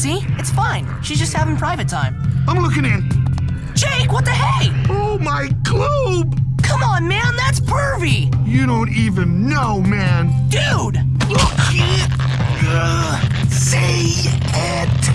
See? It's fine. She's just having private time. I'm looking in. Jake, what the hey? Oh, my globe! Come on, man, that's pervy! You don't even know, man. Dude!